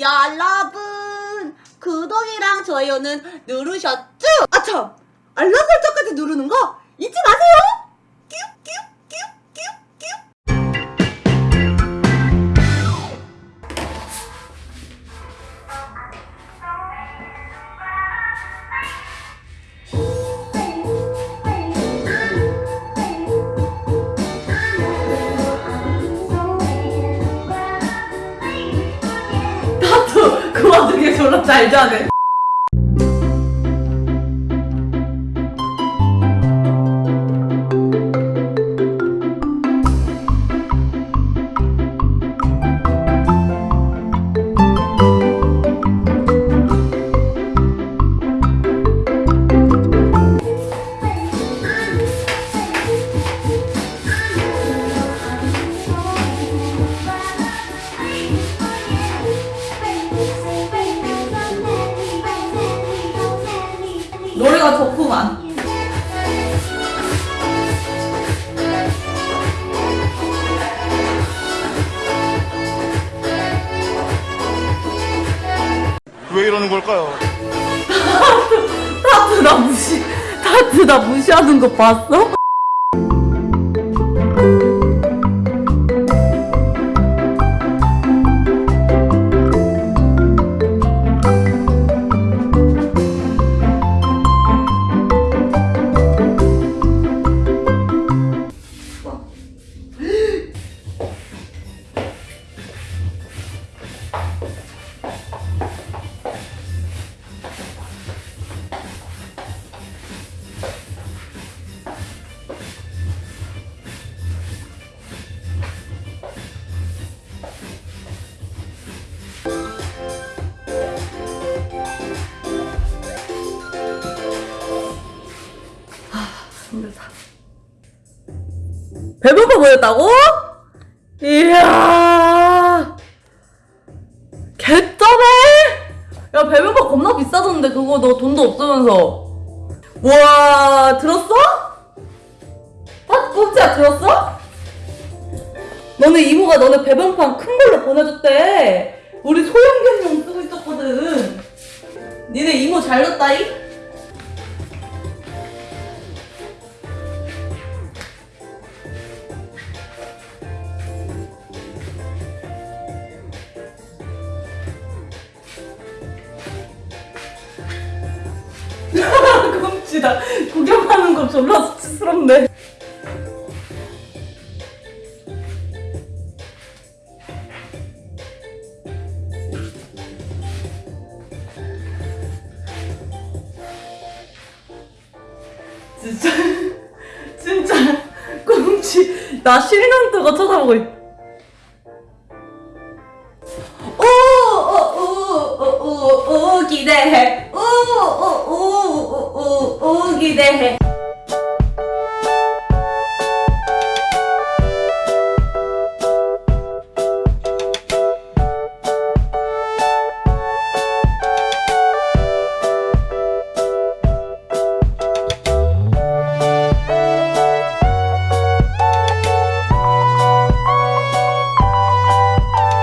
여러분 구독이랑 좋아요는 누르셨죠? 아참 알람 설정까지 누르는 거 잊지 마세요. 뀨뀨뀨뀨 와중에 졸 노래가 좋구만. 왜 이러는 걸까요? 타트 나 무시, 타트 나 무시하는 거 봤어? 배고파 보였다고? 이야. 개쩌네? 야, 배고파 겁나 비싸졌는데, 그거 너 돈도 없으면서. 우와, 들었어? 아, 꼭지야, 들었어? 너네 이모가 너네 배변판 큰 걸로 보내줬대. 우리 소형견용 쓰고 있었거든. 니네 이모 잘 뒀다이? 곰치다. 구경하는 거 졸라 수치스럽네. 진짜, 진짜, 곰치, 나 뜨고 쳐다보고 있. 오, 오, 오, 오, 오, 오, 기대해. गीदे हैं।